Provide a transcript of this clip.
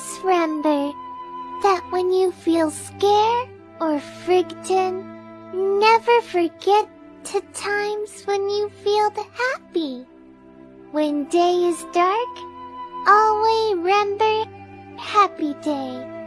Always remember that when you feel scared or frightened, never forget the times when you feel happy. When day is dark, always remember happy day.